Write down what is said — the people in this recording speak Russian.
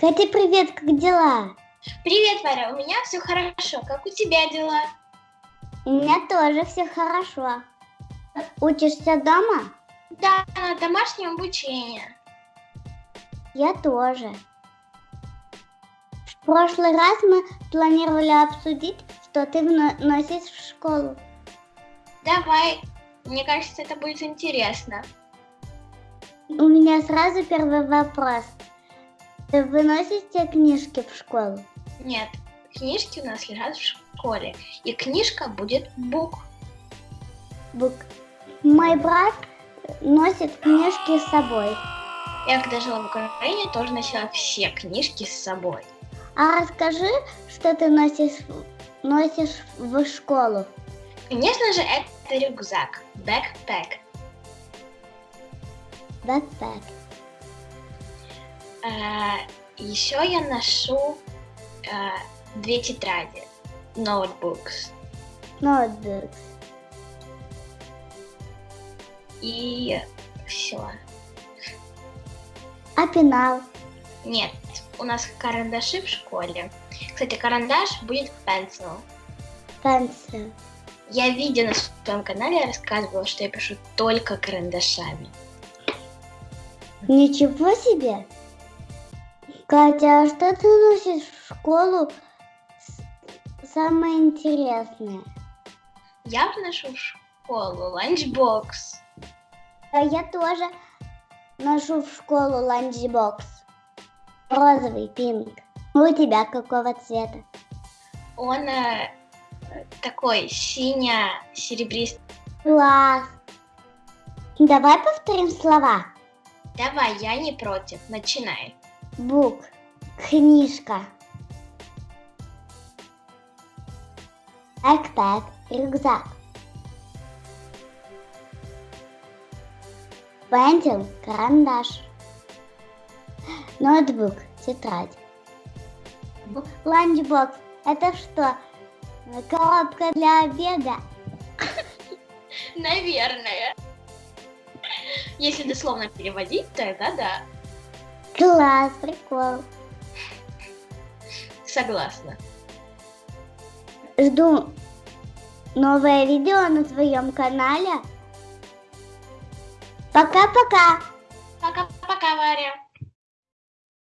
Катя, привет, как дела? Привет, Варя, у меня все хорошо. Как у тебя дела? У меня тоже все хорошо. Учишься дома? Да, на домашнем обучении. Я тоже. В прошлый раз мы планировали обсудить, что ты носишь в школу. Давай, мне кажется, это будет интересно. У меня сразу первый вопрос. Вы выносите книжки в школу? Нет, книжки у нас лежат в школе. И книжка будет бук. Бук. Мой брат носит книжки с собой. Я когда жила в Украине, тоже носила все книжки с собой. А расскажи, что ты носишь, носишь в школу. Конечно же, это рюкзак, backpack. Backpack. А, еще я ношу а, две тетради, notebooks. Notebooks. И все. А пенал? Нет, у нас карандаши в школе. Кстати, карандаш будет pencil. Pencil. Я видео на своем канале рассказывала, что я пишу только карандашами. Ничего себе! Катя, а что ты носишь в школу самое интересное? Я ношу в школу lunchbox. А я тоже ношу в школу lunchbox. Розовый, pink. У тебя какого цвета? Он э, такой сине-серебристый. Класс. Давай повторим слова. Давай, я не против. Начинай. Book. Книжка. Backpack. Рюкзак. Pencil. Карандаш. Notebook. Тетрадь. Lunchbox. Это что? Коробка для обеда? Наверное. Если дословно переводить, тогда да. Класс, прикол. Согласна. Жду новое видео на твоем канале. Пока-пока. Пока-пока, Варя.